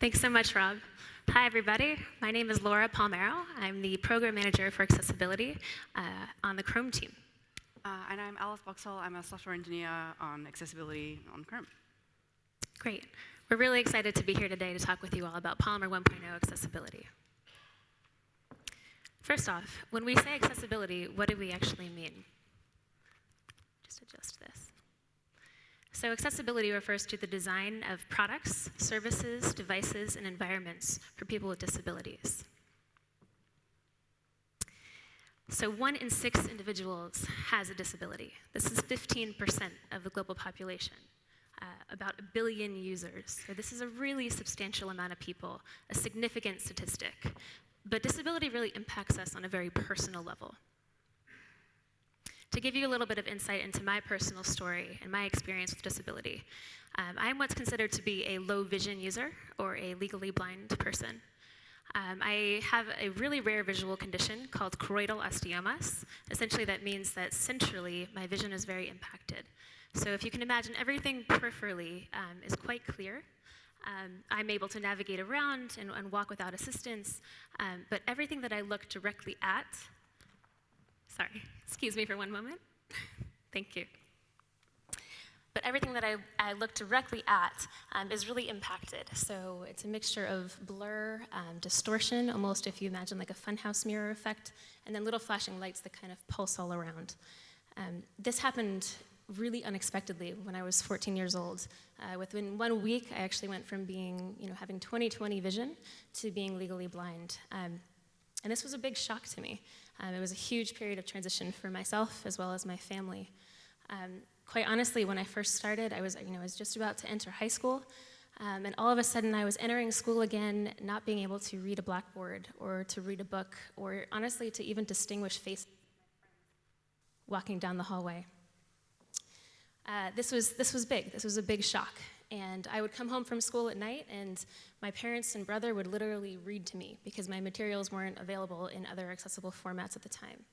Thanks so much, Rob. Hi, everybody. My name is Laura Palmaro. I'm the program manager for accessibility uh, on the Chrome team. Uh, and I'm Alice Boxhall. I'm a software engineer on accessibility on Chrome. Great. We're really excited to be here today to talk with you all about Polymer 1.0 accessibility. First off, when we say accessibility, what do we actually mean? Just adjust this. So accessibility refers to the design of products, services, devices, and environments for people with disabilities. So one in six individuals has a disability. This is 15% of the global population uh, about a billion users. So this is a really substantial amount of people, a significant statistic. But disability really impacts us on a very personal level. To give you a little bit of insight into my personal story and my experience with disability, um, I'm what's considered to be a low vision user or a legally blind person. Um, I have a really rare visual condition called choroidal osteomas. Essentially, that means that centrally, my vision is very impacted. So if you can imagine, everything peripherally um, is quite clear. Um, I'm able to navigate around and, and walk without assistance, um, but everything that I look directly at, sorry, excuse me for one moment. Thank you. But everything that I, I look directly at um, is really impacted. So it's a mixture of blur, um, distortion, almost if you imagine like a funhouse mirror effect, and then little flashing lights that kind of pulse all around. Um, this happened really unexpectedly when I was 14 years old. Uh, within one week, I actually went from being, you know, having 20/20 vision to being legally blind. Um, and this was a big shock to me. Um, it was a huge period of transition for myself as well as my family. Um, quite honestly, when I first started, I was, you know, I was just about to enter high school, um, and all of a sudden I was entering school again, not being able to read a blackboard or to read a book, or honestly to even distinguish faces walking down the hallway. Uh, this, was, this was big. This was a big shock. And I would come home from school at night, and my parents and brother would literally read to me because my materials weren't available in other accessible formats at the time.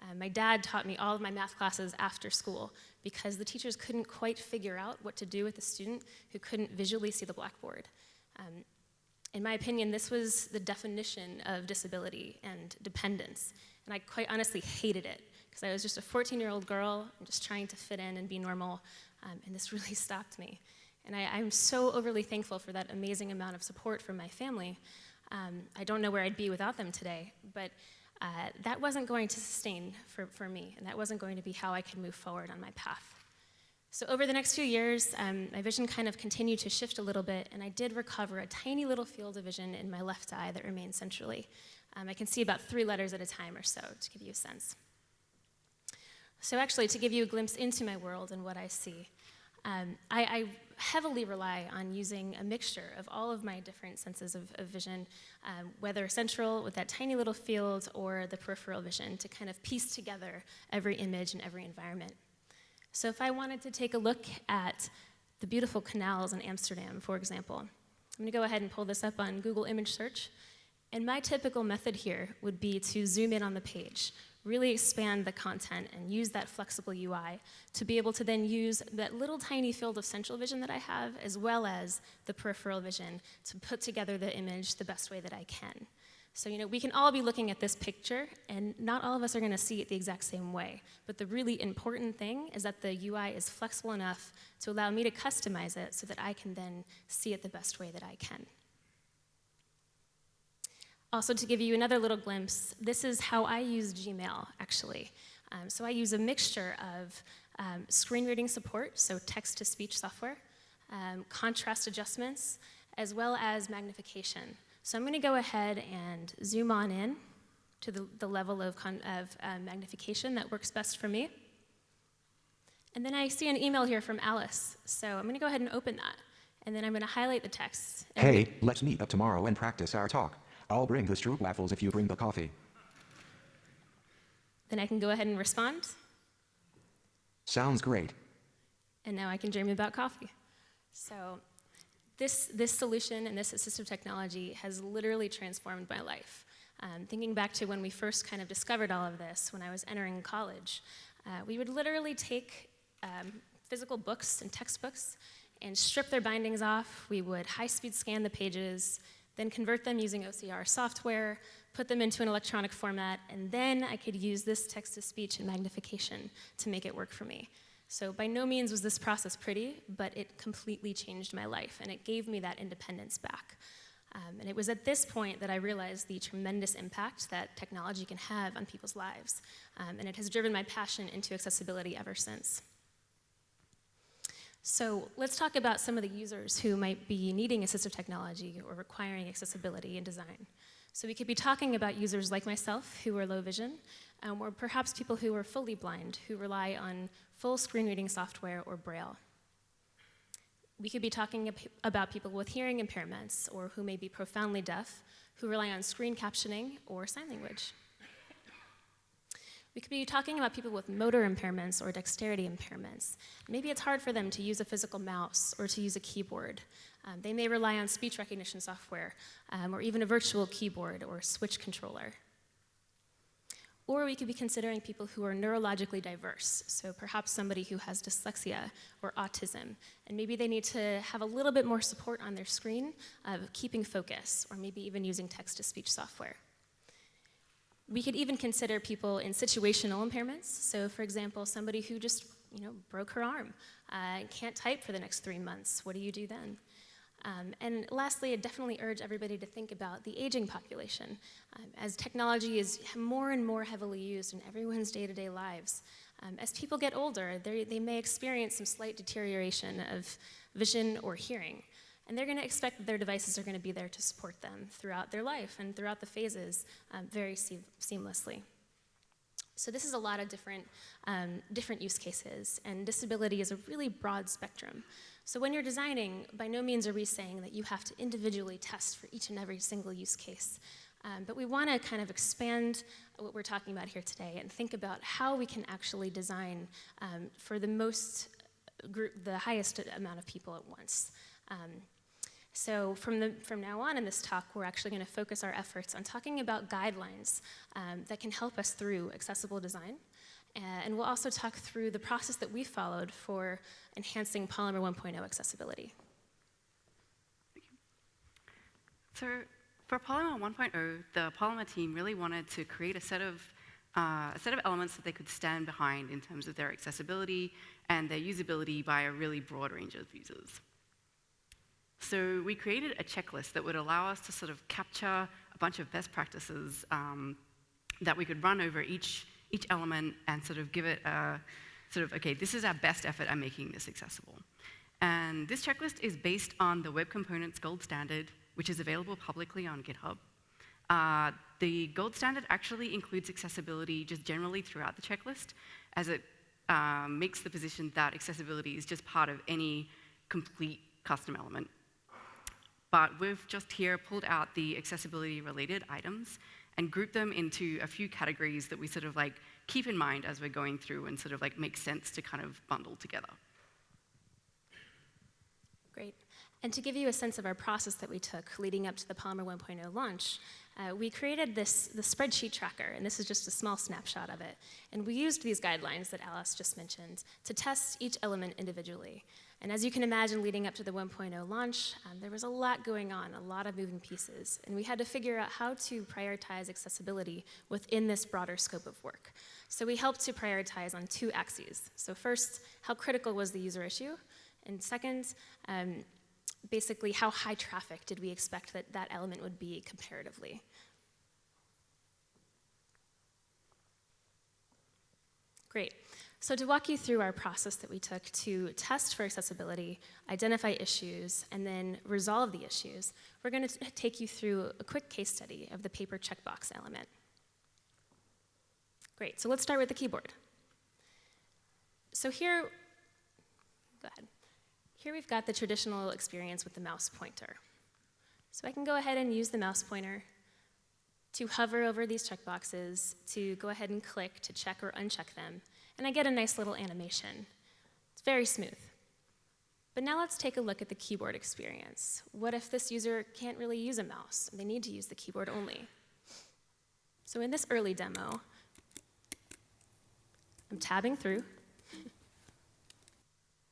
Uh, my dad taught me all of my math classes after school because the teachers couldn't quite figure out what to do with a student who couldn't visually see the blackboard. Um, in my opinion, this was the definition of disability and dependence, and I quite honestly hated it because I was just a 14 year old girl and just trying to fit in and be normal, um, and this really stopped me. And I, am so overly thankful for that amazing amount of support from my family. Um, I don't know where I'd be without them today, but uh, that wasn't going to sustain for, for me, and that wasn't going to be how I could move forward on my path. So over the next few years, um, my vision kind of continued to shift a little bit, and I did recover a tiny little field of vision in my left eye that remained centrally. Um, I can see about three letters at a time or so, to give you a sense. So actually, to give you a glimpse into my world and what I see, um, I, I, heavily rely on using a mixture of all of my different senses of, of vision, um, whether central with that tiny little field or the peripheral vision to kind of piece together every image and every environment. So if I wanted to take a look at the beautiful canals in Amsterdam, for example, I'm gonna go ahead and pull this up on Google image search. And my typical method here would be to zoom in on the page, really expand the content and use that flexible UI to be able to then use that little tiny field of central vision that I have as well as the peripheral vision to put together the image the best way that I can. So, you know, we can all be looking at this picture and not all of us are gonna see it the exact same way. But the really important thing is that the UI is flexible enough to allow me to customize it so that I can then see it the best way that I can. Also, to give you another little glimpse, this is how I use Gmail, actually. Um, so I use a mixture of um, screen reading support, so text-to-speech software, um, contrast adjustments, as well as magnification. So I'm going to go ahead and zoom on in to the, the level of, of uh, magnification that works best for me. And then I see an email here from Alice, so I'm going to go ahead and open that. And then I'm going to highlight the text. Hey, let's meet up tomorrow and practice our talk. I'll bring the stroopwafels if you bring the coffee. Then I can go ahead and respond. Sounds great. And now I can dream about coffee. So this, this solution and this assistive technology has literally transformed my life. Um, thinking back to when we first kind of discovered all of this, when I was entering college, uh, we would literally take um, physical books and textbooks and strip their bindings off. We would high speed scan the pages, then convert them using OCR software, put them into an electronic format, and then I could use this text to speech and magnification to make it work for me. So, by no means was this process pretty, but it completely changed my life and it gave me that independence back. Um, and it was at this point that I realized the tremendous impact that technology can have on people's lives. Um, and it has driven my passion into accessibility ever since. So let's talk about some of the users who might be needing assistive technology or requiring accessibility in design. So we could be talking about users like myself who are low vision, um, or perhaps people who are fully blind who rely on full screen reading software or Braille. We could be talking about people with hearing impairments or who may be profoundly deaf who rely on screen captioning or sign language. We could be talking about people with motor impairments or dexterity impairments. Maybe it's hard for them to use a physical mouse or to use a keyboard. Um, they may rely on speech recognition software um, or even a virtual keyboard or switch controller. Or we could be considering people who are neurologically diverse, so perhaps somebody who has dyslexia or autism, and maybe they need to have a little bit more support on their screen of keeping focus, or maybe even using text to speech software. We could even consider people in situational impairments, so for example, somebody who just you know, broke her arm uh, can't type for the next three months. What do you do then? Um, and lastly, I definitely urge everybody to think about the aging population. Um, as technology is more and more heavily used in everyone's day-to-day lives, um, as people get older, they may experience some slight deterioration of vision or hearing. And they're going to expect that their devices are going to be there to support them throughout their life and throughout the phases um, very se seamlessly. So this is a lot of different, um, different use cases, and disability is a really broad spectrum. So when you're designing, by no means are we saying that you have to individually test for each and every single use case. Um, but we want to kind of expand what we're talking about here today and think about how we can actually design um, for the most group, the highest amount of people at once. Um, so from, the, from now on in this talk, we're actually going to focus our efforts on talking about guidelines um, that can help us through accessible design. Uh, and we'll also talk through the process that we followed for enhancing Polymer 1.0 accessibility. So for Polymer 1.0, the Polymer team really wanted to create a set of uh, a set of elements that they could stand behind in terms of their accessibility and their usability by a really broad range of users. So we created a checklist that would allow us to sort of capture a bunch of best practices um, that we could run over each each element and sort of give it a sort of, okay, this is our best effort at making this accessible. And this checklist is based on the Web Components Gold Standard, which is available publicly on GitHub. Uh, the gold standard actually includes accessibility just generally throughout the checklist, as it um, makes the position that accessibility is just part of any complete custom element. But we've just here pulled out the accessibility related items and grouped them into a few categories that we sort of like keep in mind as we're going through and sort of like make sense to kind of bundle together. Great. And to give you a sense of our process that we took leading up to the Polymer 1.0 launch, uh, we created this the spreadsheet tracker, and this is just a small snapshot of it. And we used these guidelines that Alice just mentioned to test each element individually. And as you can imagine, leading up to the 1.0 launch, um, there was a lot going on, a lot of moving pieces, and we had to figure out how to prioritize accessibility within this broader scope of work. So we helped to prioritize on two axes. So first, how critical was the user issue? And second, um, basically, how high traffic did we expect that that element would be comparatively? Great. So to walk you through our process that we took to test for accessibility, identify issues, and then resolve the issues, we're going to take you through a quick case study of the paper checkbox element. Great, so let's start with the keyboard. So here, go ahead. Here we've got the traditional experience with the mouse pointer. So I can go ahead and use the mouse pointer to hover over these checkboxes, to go ahead and click to check or uncheck them, and I get a nice little animation. It's very smooth. But now let's take a look at the keyboard experience. What if this user can't really use a mouse? They need to use the keyboard only. So in this early demo, I'm tabbing through.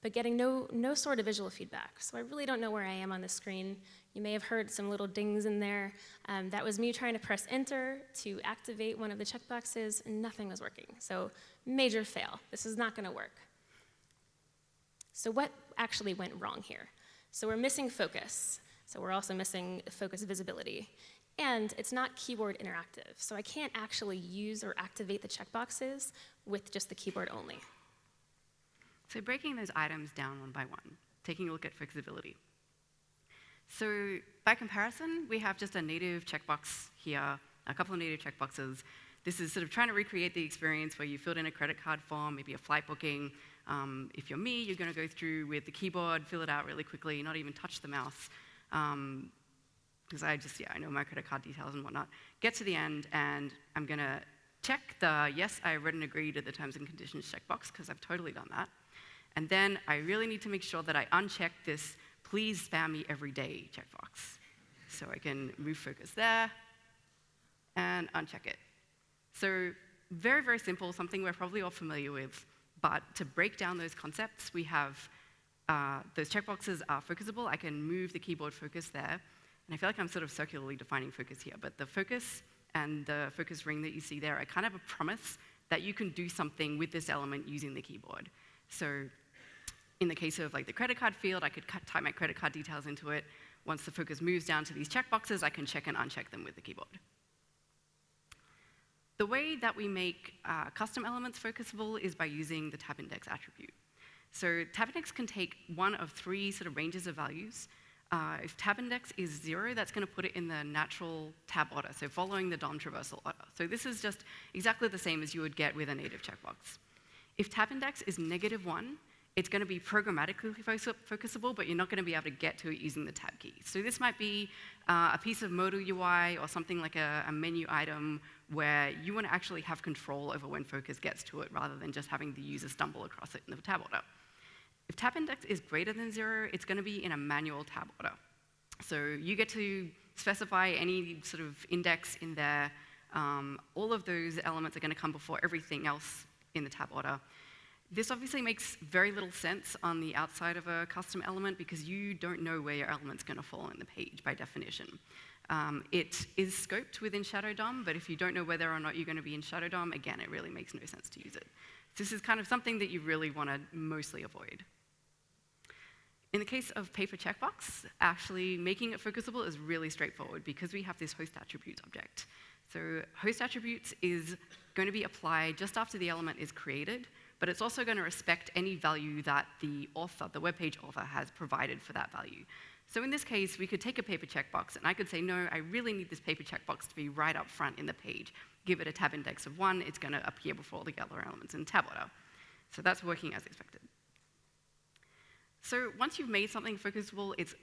but getting no, no sort of visual feedback. So I really don't know where I am on the screen. You may have heard some little dings in there. Um, that was me trying to press enter to activate one of the checkboxes, and nothing was working. So major fail. This is not going to work. So what actually went wrong here? So we're missing focus. So we're also missing focus visibility. And it's not keyboard interactive. So I can't actually use or activate the checkboxes with just the keyboard only. So breaking those items down one by one, taking a look at flexibility. So by comparison, we have just a native checkbox here, a couple of native checkboxes. This is sort of trying to recreate the experience where you filled in a credit card form, maybe a flight booking. Um, if you're me, you're going to go through with the keyboard, fill it out really quickly, not even touch the mouse. Um, because I just, yeah, I know my credit card details and whatnot. Get to the end, and I'm going to check the yes, I read and agree to the terms and conditions checkbox, because I've totally done that. And then I really need to make sure that I uncheck this please spam me every day checkbox. So I can move focus there and uncheck it. So very, very simple, something we're probably all familiar with. But to break down those concepts, we have uh, those checkboxes are focusable. I can move the keyboard focus there. And I feel like I'm sort of circularly defining focus here, but the focus and the focus ring that you see there are kind of a promise that you can do something with this element using the keyboard. So in the case of like the credit card field, I could type my credit card details into it. Once the focus moves down to these checkboxes, I can check and uncheck them with the keyboard. The way that we make uh, custom elements focusable is by using the tab index attribute. So tab index can take one of three sort of ranges of values. Uh, if tab index is zero, that's going to put it in the natural tab order, so following the DOM traversal order. So this is just exactly the same as you would get with a native checkbox. If tab index is negative one, it's going to be programmatically focusable, but you're not going to be able to get to it using the tab key. So this might be uh, a piece of modal UI or something like a, a, menu item where you want to actually have control over when focus gets to it rather than just having the user stumble across it in the tab order. If tab index is greater than zero, it's going to be in a manual tab order. So you get to specify any sort of index in there. Um, all of those elements are going to come before everything else in the tab order. This obviously makes very little sense on the outside of a custom element because you don't know where your element's going to fall in the page by definition. Um, it is scoped within Shadow DOM, but if you don't know whether or not you're going to be in Shadow DOM, again, it really makes no sense to use it. This is kind of something that you really want to mostly avoid. In the case of paper checkbox, actually making it focusable is really straightforward because we have this host attributes object. So host attributes is going to be applied just after the element is created, but it's also going to respect any value that the author, the web page author, has provided for that value. So in this case, we could take a paper checkbox, and I could say, no, I really need this paper checkbox to be right up front in the page. Give it a tab index of one, it's going to appear before all the other elements in tab order. So that's working as expected. So once you've made something focusable, it's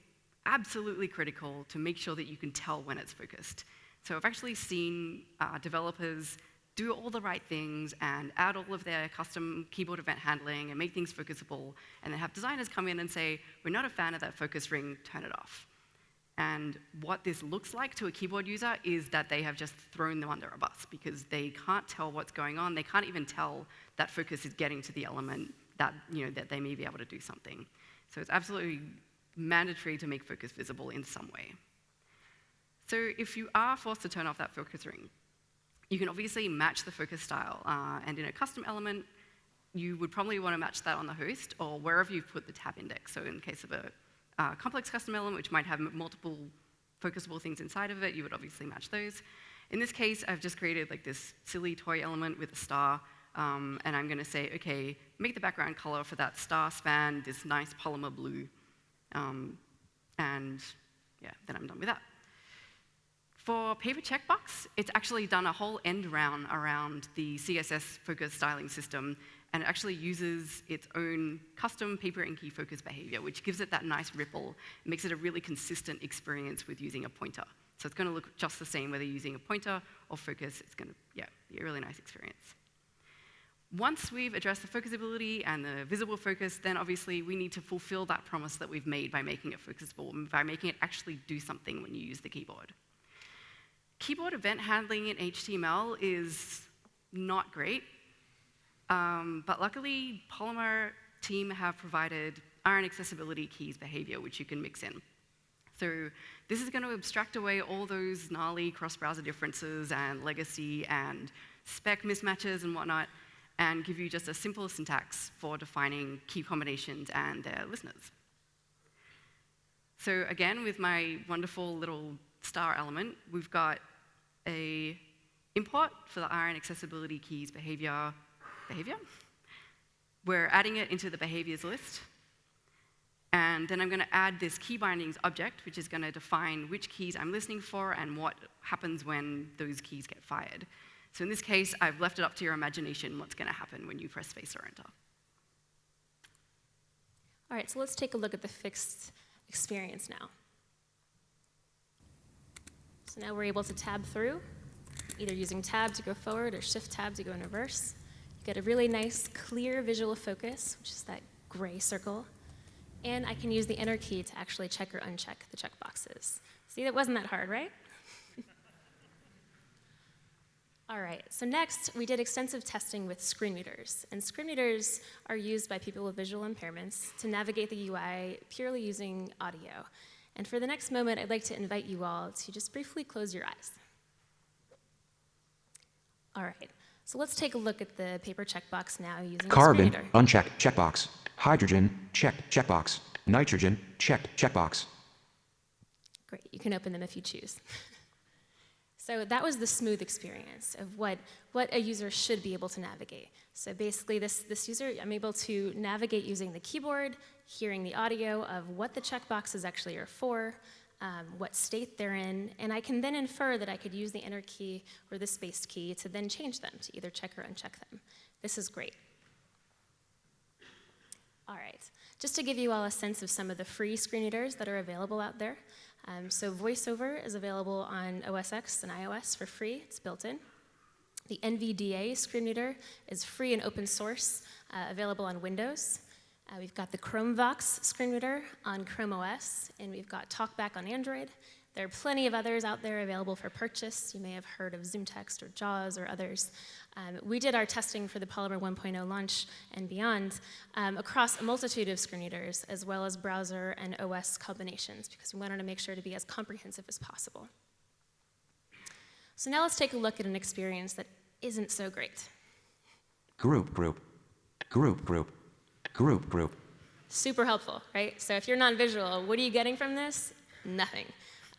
absolutely critical to make sure that you can tell when it's focused. So I've actually seen uh, developers do all the right things and add all of their custom keyboard event handling and make things focusable, and then have designers come in and say, we're not a fan of that focus ring, turn it off. And what this looks like to a keyboard user is that they have just thrown them under a bus because they can't tell what's going on. They can't even tell that focus is getting to the element that, you know, that they may be able to do something. So it's absolutely mandatory to make focus visible in some way. So if you are forced to turn off that focus ring, you can obviously match the focus style. Uh, and in a custom element, you would probably want to match that on the host or wherever you've put the tab index. So in case of a uh, complex custom element, which might have multiple focusable things inside of it, you would obviously match those. In this case, I've just created like this silly toy element with a star, um, and I'm going to say, okay, make the background color for that star span this nice polymer blue. Um, and yeah, then I'm done with that. For Paper Checkbox, it's actually done a whole end round around the CSS focus styling system, and it actually uses its own custom paper inky focus behavior, which gives it that nice ripple, makes it a really consistent experience with using a pointer. So it's going to look just the same whether you're using a pointer or focus. It's going to yeah, be a really nice experience. Once we've addressed the focusability and the visible focus, then obviously we need to fulfill that promise that we've made by making it focusable, by making it actually do something when you use the keyboard. Keyboard event handling in HTML is not great, um, but luckily Polymer team have provided iron accessibility keys behavior, which you can mix in. So this is going to abstract away all those gnarly cross-browser differences and legacy and spec mismatches and whatnot, and give you just a simple syntax for defining key combinations and their listeners. So again, with my wonderful little star element, we've got a import for the iron accessibility keys behavior, behavior. We're adding it into the behaviors list. And then I'm going to add this key bindings object, which is going to define which keys I'm listening for and what happens when those keys get fired. So in this case, I've left it up to your imagination what's going to happen when you press space or enter. All right, so let's take a look at the fixed experience now. So now we're able to tab through, either using tab to go forward or shift tab to go in reverse. You get a really nice, clear visual focus, which is that gray circle and I can use the enter key to actually check or uncheck the checkboxes. See, that wasn't that hard, right? All right, so next we did extensive testing with screen readers. And screen readers are used by people with visual impairments to navigate the UI purely using audio. And for the next moment, I'd like to invite you all to just briefly close your eyes. All right, so let's take a look at the paper checkbox now using Carbon, a screen reader. unchecked, checkbox. Hydrogen, checked, checkbox. Nitrogen, checked, checkbox. Great, you can open them if you choose. so that was the smooth experience of what, what a user should be able to navigate. So basically this, this user, I'm able to navigate using the keyboard, hearing the audio of what the checkboxes actually are for, um, what state they're in, and I can then infer that I could use the enter key or the space key to then change them, to either check or uncheck them. This is great. All right, just to give you all a sense of some of the free screen readers that are available out there. Um, so VoiceOver is available on OS X and iOS for free, it's built in. The NVDA screen reader is free and open source, uh, available on Windows. Uh, we've got the ChromeVox screen reader on Chrome OS, and we've got TalkBack on Android. There are plenty of others out there available for purchase. You may have heard of ZoomText or JAWS or others. Um, we did our testing for the Polymer 1.0 launch and beyond um, across a multitude of screen readers, as well as browser and OS combinations, because we wanted to make sure to be as comprehensive as possible. So now let's take a look at an experience that isn't so great. Group, group. Group, group. Group, group. Super helpful, right? So if you're non-visual, what are you getting from this? Nothing.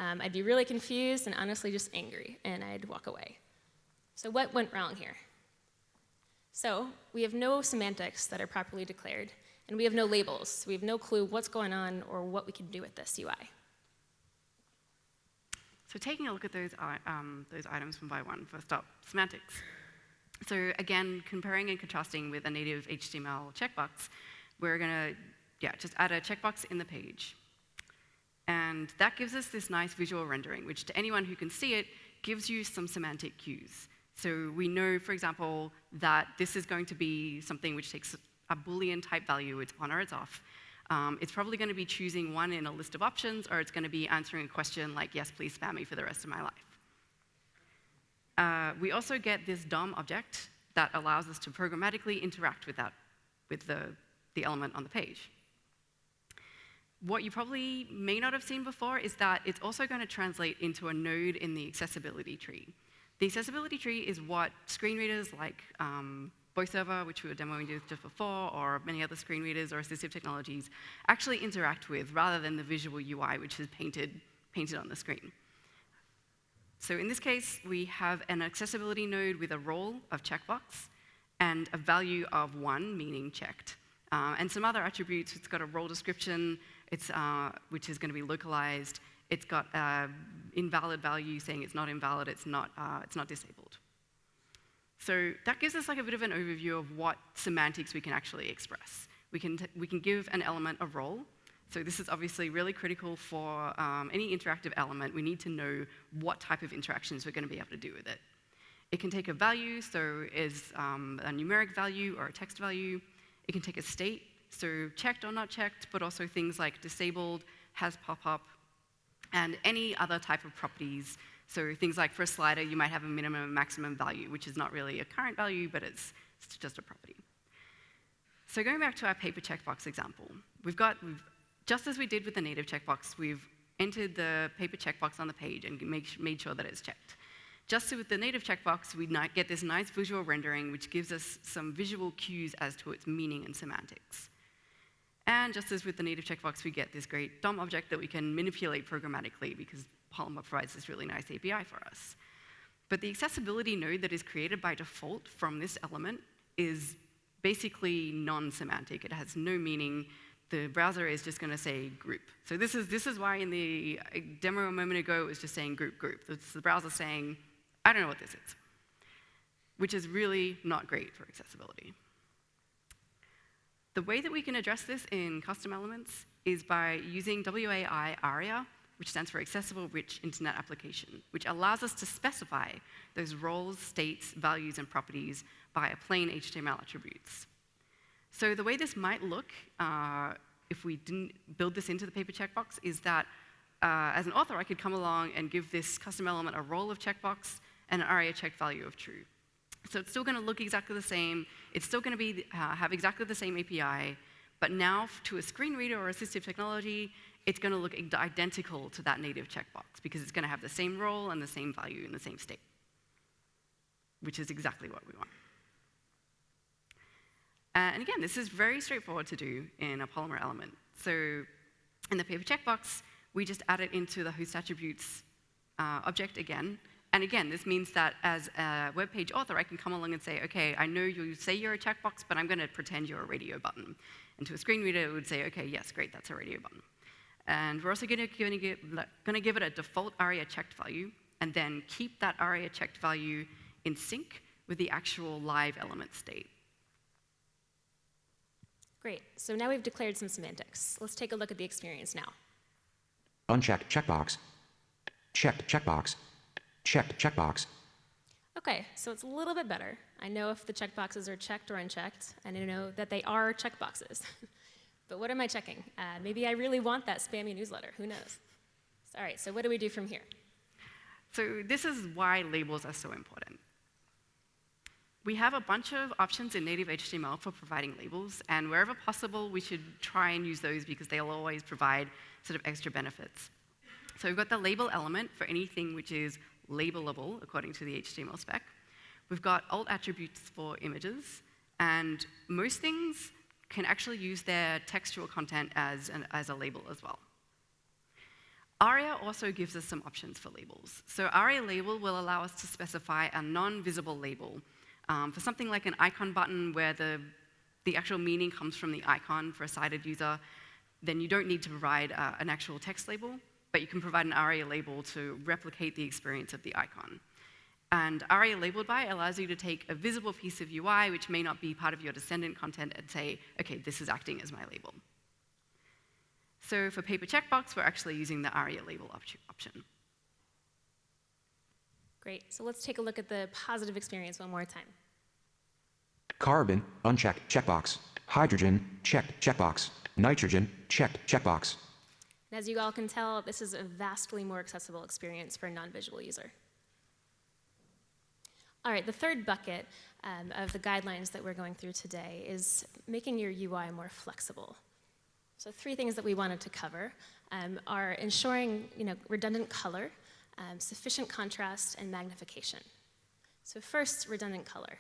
Um, I'd be really confused and honestly just angry, and I'd walk away. So what went wrong here? So we have no semantics that are properly declared, and we have no labels. So we have no clue what's going on or what we can do with this UI. So taking a look at those, um, those items one by one, first up, semantics. So again, comparing and contrasting with a native HTML checkbox, we're gonna, yeah, just add a checkbox in the page. And that gives us this nice visual rendering, which to anyone who can see it, gives you some semantic cues. So we know, for example, that this is going to be something which takes a Boolean type value, it's on or it's off. Um, it's probably going to be choosing one in a list of options, or it's going to be answering a question like, yes, please spam me for the rest of my life. Uh, we also get this DOM object that allows us to programmatically interact with, that, with the, the element on the page. What you probably may not have seen before is that it's also going to translate into a node in the accessibility tree. The accessibility tree is what screen readers like um, VoiceOver, which we were demoing just before, or many other screen readers or assistive technologies, actually interact with rather than the visual UI, which is painted, painted on the screen. So in this case, we have an accessibility node with a role of checkbox and a value of one, meaning checked. Uh, and some other attributes, it's got a role description, it's, uh, which is going to be localized, it's got an invalid value saying it's not invalid, it's not, uh, it's not disabled. So that gives us like a bit of an overview of what semantics we can actually express. We can, we can give an element a role. So this is obviously really critical for um, any interactive element. We need to know what type of interactions we're going to be able to do with it. It can take a value, so is um, a numeric value or a text value. It can take a state, so checked or not checked, but also things like disabled, has pop-up, and any other type of properties. So things like for a slider, you might have a minimum and maximum value, which is not really a current value, but it's, it's just a property. So going back to our paper checkbox example, we've got, we've, just as we did with the native checkbox, we've entered the paper checkbox on the page and make, made sure that it's checked. Just as with the native checkbox, we get this nice visual rendering which gives us some visual cues as to its meaning and semantics. And just as with the native checkbox, we get this great DOM object that we can manipulate programmatically because Polymer provides this really nice API for us. But the accessibility node that is created by default from this element is basically non-semantic. It has no meaning. The browser is just going to say group. So this is, this is why in the uh, demo a moment ago it was just saying group group. It's the browser saying, I don't know what this is, which is really not great for accessibility. The way that we can address this in custom elements is by using WAI ARIA, which stands for Accessible Rich Internet Application, which allows us to specify those roles, states, values, and properties via plain HTML attributes. So the way this might look uh, if we didn't build this into the paper checkbox is that uh, as an author, I could come along and give this custom element a role of checkbox and an ARIA checked value of true. So it's still going to look exactly the same. It's still going to be, uh, have exactly the same API. But now, to a screen reader or assistive technology, it's going to look identical to that native checkbox because it's going to have the same role and the same value in the same state, which is exactly what we want. Uh, and again, this is very straightforward to do in a Polymer element. So in the paper checkbox, we just add it into the host attributes uh, object again. And again, this means that as a web page author, I can come along and say, OK, I know you say you're a checkbox, but I'm going to pretend you're a radio button. And to a screen reader, it would say, OK, yes, great, that's a radio button. And we're also going to give it a default ARIA checked value, and then keep that ARIA checked value in sync with the actual live element state. Great. So now we've declared some semantics. Let's take a look at the experience now. Unchecked checkbox. Checked checkbox. Checked checkbox. Okay, so it's a little bit better. I know if the checkboxes are checked or unchecked, and I know that they are checkboxes. but what am I checking? Uh, maybe I really want that spammy newsletter. Who knows? All right, so what do we do from here? So this is why labels are so important. We have a bunch of options in native HTML for providing labels, and wherever possible, we should try and use those because they'll always provide sort of extra benefits. So we've got the label element for anything which is labelable according to the HTML spec. We've got alt attributes for images, and most things can actually use their textual content as, an, as a label as well. ARIA also gives us some options for labels. So ARIA label will allow us to specify a non-visible label um, for something like an icon button where the, the actual meaning comes from the icon for a sighted user, then you don't need to provide uh, an actual text label, but you can provide an ARIA label to replicate the experience of the icon. And ARIA labeled by allows you to take a visible piece of UI, which may not be part of your descendant content, and say, OK, this is acting as my label. So for paper checkbox, we're actually using the ARIA label op option. Great. So let's take a look at the positive experience one more time. Carbon, unchecked, checkbox. Hydrogen, checked, checkbox. Nitrogen, checked, checkbox. And as you all can tell, this is a vastly more accessible experience for a non-visual user. All right, the third bucket um, of the guidelines that we're going through today is making your UI more flexible. So three things that we wanted to cover um, are ensuring you know, redundant color, um, sufficient contrast, and magnification. So first, redundant color.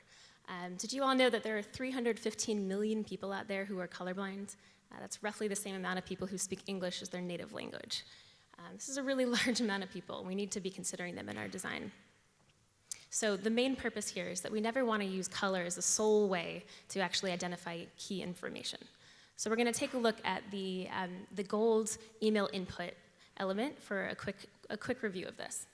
Um, did you all know that there are 315 million people out there who are colorblind? Uh, that's roughly the same amount of people who speak English as their native language. Um, this is a really large amount of people. We need to be considering them in our design. So the main purpose here is that we never want to use color as the sole way to actually identify key information. So we're going to take a look at the, um, the gold email input element for a quick, a quick review of this.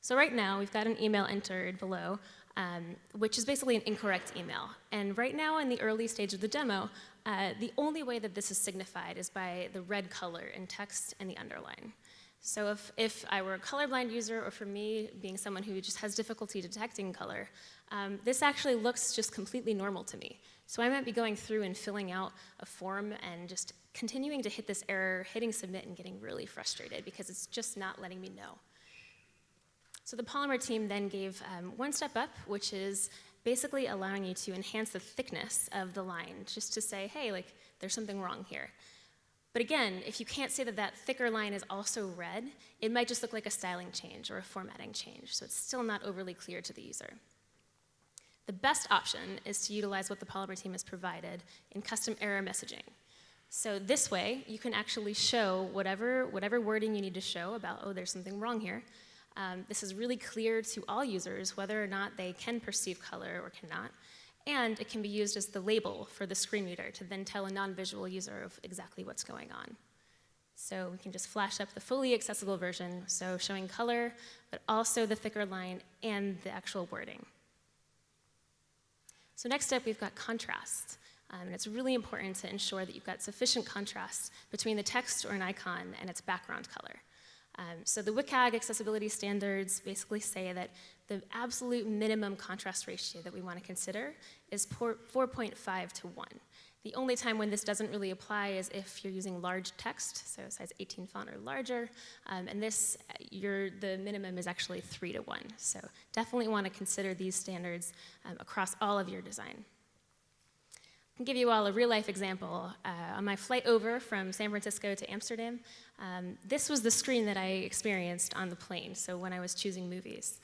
So right now, we've got an email entered below, um, which is basically an incorrect email. And right now, in the early stage of the demo, uh, the only way that this is signified is by the red color in text and the underline. So if, if I were a colorblind user, or for me, being someone who just has difficulty detecting color, um, this actually looks just completely normal to me. So I might be going through and filling out a form and just continuing to hit this error, hitting submit and getting really frustrated because it's just not letting me know. So the Polymer team then gave um, one step up, which is basically allowing you to enhance the thickness of the line, just to say, hey, like, there's something wrong here. But again, if you can't say that that thicker line is also red, it might just look like a styling change or a formatting change, so it's still not overly clear to the user. The best option is to utilize what the Polymer team has provided in custom error messaging. So this way, you can actually show whatever, whatever wording you need to show about, oh, there's something wrong here. Um, this is really clear to all users whether or not they can perceive color or cannot. And it can be used as the label for the screen reader to then tell a non-visual user of exactly what's going on. So we can just flash up the fully accessible version, so showing color, but also the thicker line and the actual wording. So next up, we've got contrast. Um, and it's really important to ensure that you've got sufficient contrast between the text or an icon and its background color. Um, so the WCAG accessibility standards basically say that the absolute minimum contrast ratio that we want to consider is 4.5 to 1. The only time when this doesn't really apply is if you're using large text, so size 18 font or larger, um, and this, the minimum is actually 3 to 1. So definitely want to consider these standards um, across all of your design. Can give you all a real life example. Uh, on my flight over from San Francisco to Amsterdam, um, this was the screen that I experienced on the plane, so when I was choosing movies.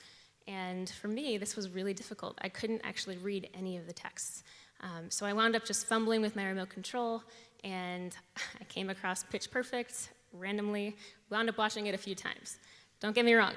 And for me, this was really difficult. I couldn't actually read any of the texts. Um, so I wound up just fumbling with my remote control, and I came across Pitch Perfect randomly, wound up watching it a few times. Don't get me wrong,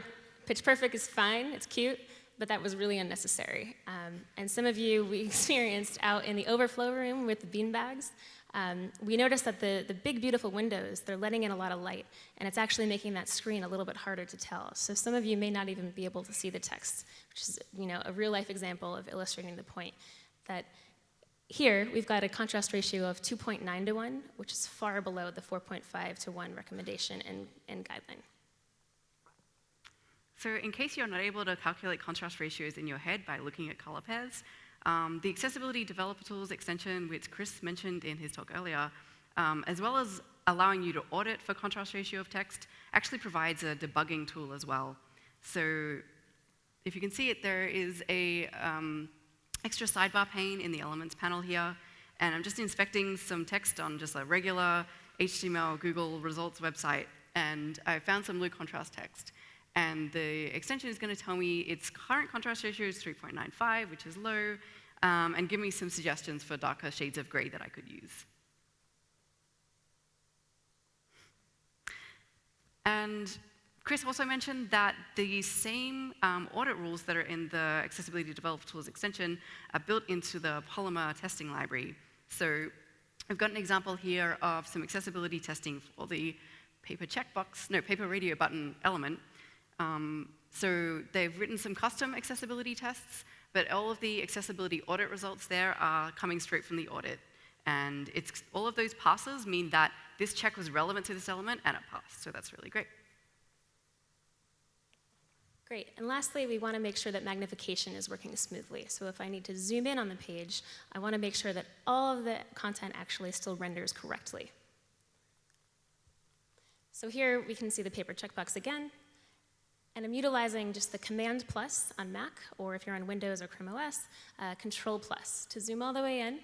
Pitch Perfect is fine, it's cute, but that was really unnecessary. Um, and some of you we experienced out in the overflow room with the beanbags. Um, we noticed that the, the big, beautiful windows, they're letting in a lot of light, and it's actually making that screen a little bit harder to tell. So some of you may not even be able to see the text, which is you know, a real-life example of illustrating the point that here, we've got a contrast ratio of 2.9 to 1, which is far below the 4.5 to 1 recommendation and, and guideline. So in case you're not able to calculate contrast ratios in your head by looking at color pairs, um, the Accessibility Developer Tools extension, which Chris mentioned in his talk earlier, um, as well as allowing you to audit for contrast ratio of text, actually provides a debugging tool as well. So if you can see it, there is a um, extra sidebar pane in the Elements panel here, and I'm just inspecting some text on just a regular HTML Google results website, and I found some low contrast text. And the extension is going to tell me its current contrast ratio is 3.95, which is low, um, and give me some suggestions for darker shades of gray that I could use. And Chris also mentioned that the same um, audit rules that are in the Accessibility Developer Tools extension are built into the Polymer testing library. So I've got an example here of some accessibility testing for the paper checkbox, no, paper radio button element. Um, so they've written some custom accessibility tests, but all of the accessibility audit results there are coming straight from the audit. And it's, all of those passes mean that this check was relevant to this element and it passed, so that's really great. Great, and lastly, we want to make sure that magnification is working smoothly. So if I need to zoom in on the page, I want to make sure that all of the content actually still renders correctly. So here we can see the paper checkbox again, and I'm utilizing just the Command plus on Mac, or if you're on Windows or Chrome OS, uh, Control plus to zoom all the way in.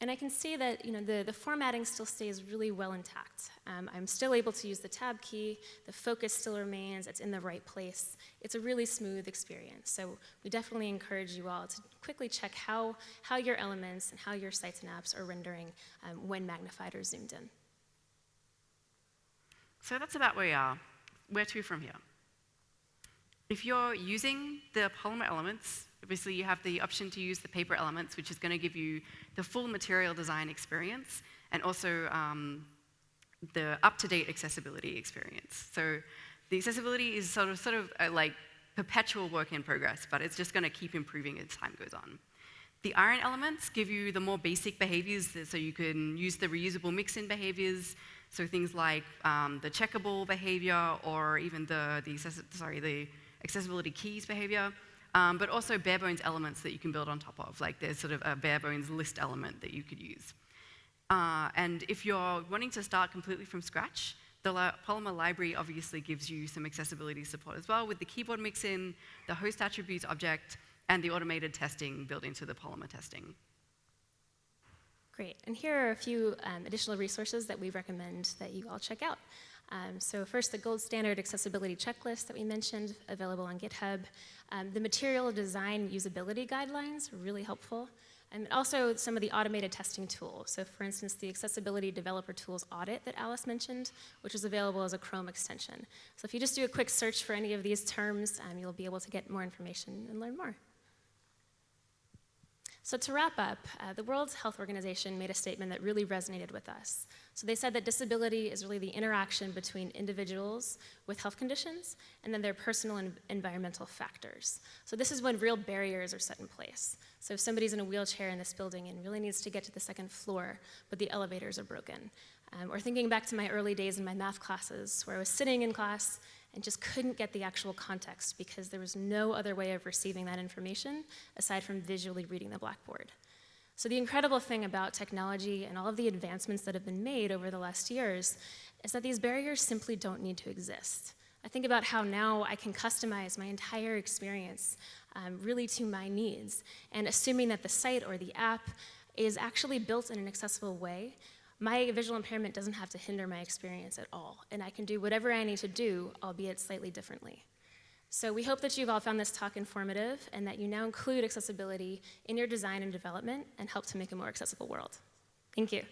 And I can see that you know, the, the formatting still stays really well intact. Um, I'm still able to use the tab key, the focus still remains, it's in the right place. It's a really smooth experience. So we definitely encourage you all to quickly check how, how your elements and how your sites and apps are rendering um, when magnified or zoomed in. So that's about where we are. Where to from here? If you're using the polymer elements, obviously you have the option to use the paper elements, which is going to give you the full material design experience and also um, the up-to-date accessibility experience. So the accessibility is sort of, sort of a, like perpetual work in progress, but it's just going to keep improving as time goes on. The iron elements give you the more basic behaviors, so you can use the reusable mix-in behaviors, so things like um, the checkable behavior or even the, the sorry, the accessibility keys behavior, um, but also bare bones elements that you can build on top of. Like there's sort of a bare bones list element that you could use. Uh, and if you're wanting to start completely from scratch, the Polymer library obviously gives you some accessibility support as well with the keyboard mix-in, the host attributes object, and the automated testing built into the Polymer testing. Great. And here are a few um, additional resources that we recommend that you all check out. Um, so first, the gold standard accessibility checklist that we mentioned, available on GitHub. Um, the material design usability guidelines, really helpful. And also some of the automated testing tools. So for instance, the accessibility developer tools audit that Alice mentioned, which is available as a Chrome extension. So if you just do a quick search for any of these terms, um, you'll be able to get more information and learn more. So to wrap up, uh, the World Health Organization made a statement that really resonated with us. So they said that disability is really the interaction between individuals with health conditions and then their personal and environmental factors. So this is when real barriers are set in place. So if somebody's in a wheelchair in this building and really needs to get to the second floor, but the elevators are broken. Um, or thinking back to my early days in my math classes, where I was sitting in class and just couldn't get the actual context because there was no other way of receiving that information aside from visually reading the blackboard. So the incredible thing about technology and all of the advancements that have been made over the last years is that these barriers simply don't need to exist. I think about how now I can customize my entire experience um, really to my needs, and assuming that the site or the app is actually built in an accessible way, my visual impairment doesn't have to hinder my experience at all, and I can do whatever I need to do, albeit slightly differently. So we hope that you've all found this talk informative and that you now include accessibility in your design and development and help to make a more accessible world. Thank you.